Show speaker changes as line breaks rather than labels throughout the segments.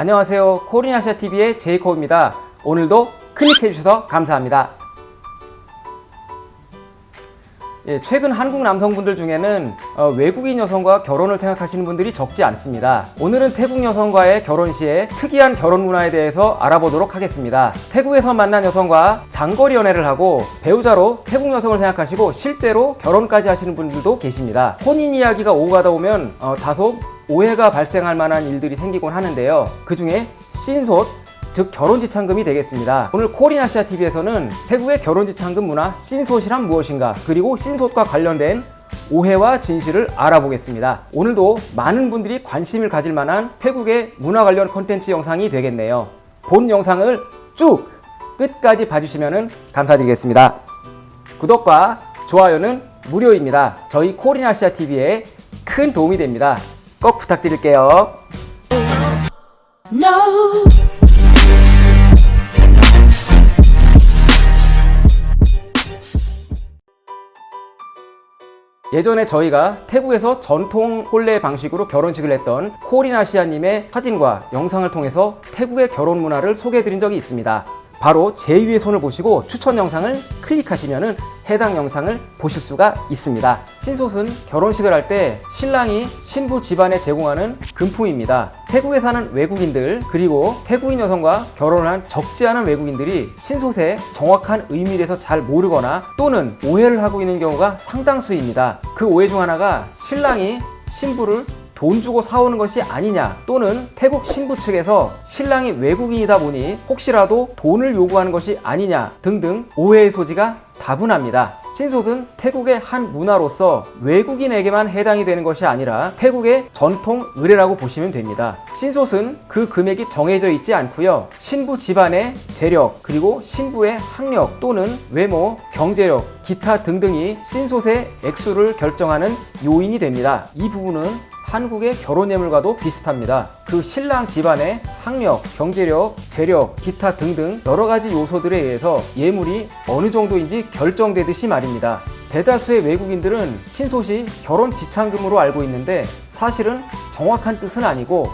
안녕하세요. 코리아시아TV의 제이콥입니다. 오늘도 클릭해주셔서 감사합니다 예, 최근 한국 남성분들 중에는 어, 외국인 여성과 결혼을 생각하시는 분들이 적지 않습니다. 오늘은 태국 여성과의 결혼 시에 특이한 결혼 문화에 대해서 알아보도록 하겠습니다. 태국에서 만난 여성과 장거리 연애를 하고 배우자로 태국 여성을 생각하시고 실제로 결혼까지 하시는 분들도 계십니다. 혼인 이야기가 오고 가다 보면 어, 다소 오해가 발생할 만한 일들이 생기곤 하는데요. 그 중에 신솥, 즉 결혼지참금이 되겠습니다. 오늘 코리아시아TV에서는 태국의 결혼지참금 문화 신솥이란 무엇인가 그리고 신솥과 관련된 오해와 진실을 알아보겠습니다. 오늘도 많은 분들이 관심을 가질 만한 태국의 문화 관련 콘텐츠 영상이 되겠네요. 본 영상을 쭉 끝까지 봐주시면 감사드리겠습니다. 구독과 좋아요는 무료입니다. 저희 코리아시아TV에 큰 도움이 됩니다. 꼭 부탁드릴게요.
No.
예전에 저희가 태국에서 전통 혼례 방식으로 결혼식을 했던 코리나시아님의 사진과 영상을 통해서 태국의 결혼 문화를 소개해드린 적이 있습니다. 바로 제 위의 손을 보시고 추천 영상을 클릭하시면 해당 영상을 보실 수가 있습니다. 신솥은 결혼식을 할 때 신랑이 신부 집안에 제공하는 금품입니다. 태국에 사는 외국인들 그리고 태국인 여성과 결혼을 한 적지 않은 외국인들이 신솥의 정확한 의미에 대해서 잘 모르거나 또는 오해를 하고 있는 경우가 상당수입니다. 그 오해 중 하나가 신랑이 신부를 돈 주고 사오는 것이 아니냐 또는 태국 신부 측에서 신랑이 외국인이다 보니 혹시라도 돈을 요구하는 것이 아니냐 등등 오해의 소지가 다분합니다. 신솥은 태국의 한 문화로서 외국인에게만 해당이 되는 것이 아니라 태국의 전통 의례라고 보시면 됩니다. 신솥은 그 금액이 정해져 있지 않고요. 신부 집안의 재력 그리고 신부의 학력 또는 외모, 경제력, 기타 등등이 신솥의 액수를 결정하는 요인이 됩니다. 이 부분은 한국의 결혼 예물과도 비슷합니다. 그 신랑 집안의 학력, 경제력, 재력, 기타 등등 여러 가지 요소들에 의해서 예물이 어느 정도인지 결정되듯이 말입니다. 대다수의 외국인들은 신솥이 결혼 지참금으로 알고 있는데 사실은 정확한 뜻은 아니고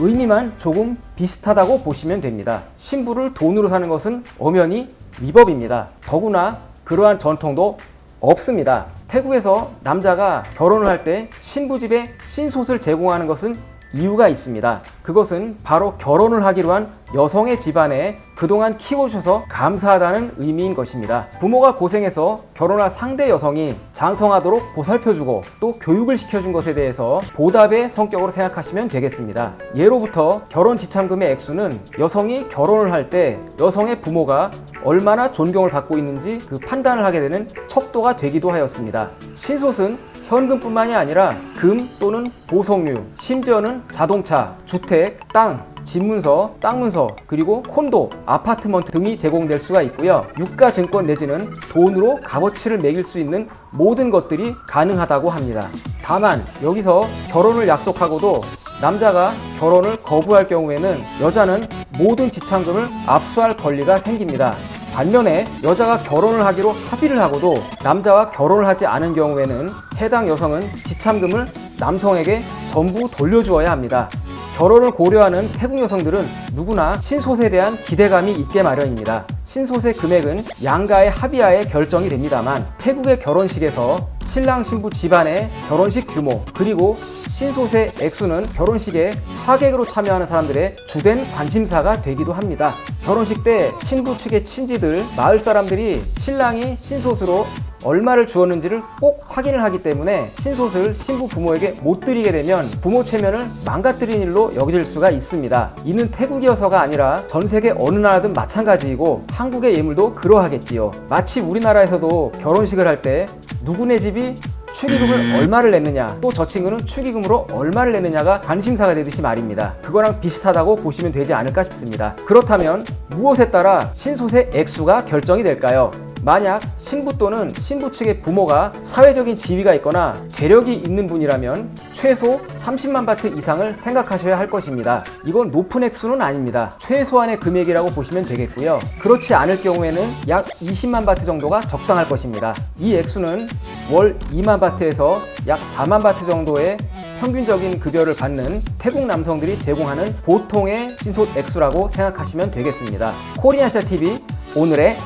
의미만 조금 비슷하다고 보시면 됩니다. 신부를 돈으로 사는 것은 엄연히 위법입니다. 더구나 그러한 전통도 없습니다. 태국에서 남자가 결혼을 할 때 신부 집에 신솥을 제공하는 것은 이유가 있습니다. 그것은 바로 결혼을 하기로 한 여성의 집안에 그동안 키워주셔서 감사하다는 의미인 것입니다. 부모가 고생해서 결혼할 상대 여성이 장성하도록 보살펴주고 또 교육을 시켜준 것에 대해서 보답의 성격으로 생각하시면 되겠습니다. 예로부터 결혼 지참금의 액수는 여성이 결혼을 할 때 여성의 부모가 얼마나 존경을 받고 있는지 그 판단을 하게 되는 척도가 되기도 하였습니다. 신솥은 현금뿐만이 아니라 금 또는 보석류, 심지어는 자동차, 주택, 땅, 집문서, 땅문서, 그리고 콘도, 아파트먼트 등이 제공될 수가 있고요. 유가증권 내지는 돈으로 값어치를 매길 수 있는 모든 것들이 가능하다고 합니다. 다만 여기서 결혼을 약속하고도 남자가 결혼을 거부할 경우에는 여자는 모든 지참금을 압수할 권리가 생깁니다. 반면에 여자가 결혼을 하기로 합의를 하고도 남자와 결혼을 하지 않은 경우에는 해당 여성은 지참금을 남성에게 전부 돌려주어야 합니다. 결혼을 고려하는 태국 여성들은 누구나 신솥에 대한 기대감이 있게 마련입니다. 신솥의 금액은 양가의 합의하에 결정이 됩니다만 태국의 결혼식에서 신랑 신부 집안의 결혼식 규모 그리고 신솥의 액수는 결혼식에 하객으로 참여하는 사람들의 주된 관심사가 되기도 합니다. 결혼식 때 신부 측의 친지들, 마을 사람들이 신랑이 신솥으로 얼마를 주었는지를 꼭 확인을 하기 때문에 신솥을 신부 부모에게 못 드리게 되면 부모 체면을 망가뜨린 일로 여겨질 수가 있습니다. 이는 태국이어서가 아니라 전 세계 어느 나라든 마찬가지이고 한국의 예물도 그러하겠지요. 마치 우리나라에서도 결혼식을 할 때 누구네 집이 축의금을 얼마를 냈느냐 또 저 친구는 축의금으로 얼마를 냈느냐가 관심사가 되듯이 말입니다. 그거랑 비슷하다고 보시면 되지 않을까 싶습니다. 그렇다면 무엇에 따라 신솥의 액수가 결정이 될까요? 만약 신부 또는 신부 측의 부모가 사회적인 지위가 있거나 재력이 있는 분이라면 최소 30만 바트 이상을 생각하셔야 할 것입니다. 이건 높은 액수는 아닙니다. 최소한의 금액이라고 보시면 되겠고요. 그렇지 않을 경우에는 약 20만 바트 정도가 적당할 것입니다. 이 액수는 월 2만 바트에서 약 4만 바트 정도의 평균적인 급여를 받는 태국 남성들이 제공하는 보통의 신솟 액수라고 생각하시면 되겠습니다. 코리아시아 TV 오늘의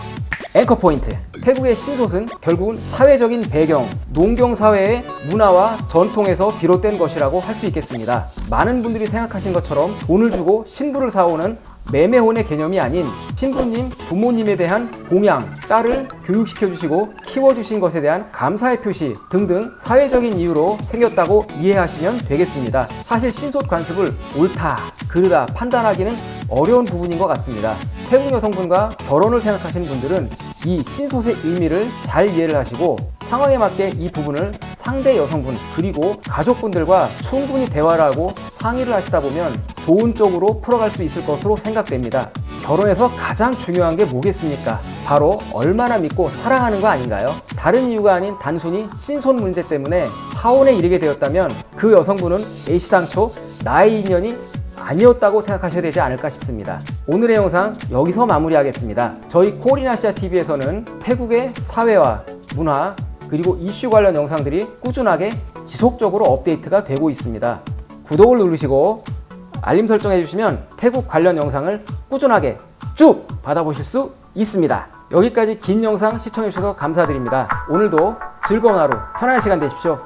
앵커 포인트. 태국의 신솟은 결국은 사회적인 배경, 농경 사회의 문화와 전통에서 비롯된 것이라고 할 수 있겠습니다. 많은 분들이 생각하신 것처럼 돈을 주고 신부를 사오는 매매혼의 개념이 아닌 신부님, 부모님에 대한 공양, 딸을 교육시켜 주시고 키워 주신 것에 대한 감사의 표시 등등 사회적인 이유로 생겼다고 이해하시면 되겠습니다. 사실 신솟 관습을 옳다, 그르다 판단하기는 어려운 부분인 것 같습니다. 태국 여성분과 결혼을 생각하시는 분들은 이 신솥의 의미를 잘 이해를 하시고 상황에 맞게 이 부분을 상대 여성분 그리고 가족분들과 충분히 대화를 하고 상의를 하시다 보면 좋은 쪽으로 풀어갈 수 있을 것으로 생각됩니다. 결혼에서 가장 중요한 게 뭐겠습니까? 바로 얼마나 믿고 사랑하는 거 아닌가요? 다른 이유가 아닌 단순히 신손 문제 때문에 파혼에 이르게 되었다면 그 여성분은 애시당초 나의 인연이 아니었다고 생각하셔야 되지 않을까 싶습니다. 오늘의 영상 여기서 마무리하겠습니다. 저희 코리나시아 TV에서는 태국의 사회와 문화 그리고 이슈 관련 영상들이 꾸준하게 지속적으로 업데이트가 되고 있습니다. 구독을 누르시고 알림 설정해 주시면 태국 관련 영상을 꾸준하게 쭉 받아보실 수 있습니다. 여기까지 긴 영상 시청해 주셔서 감사드립니다. 오늘도 즐거운 하루, 편안한 시간 되십시오.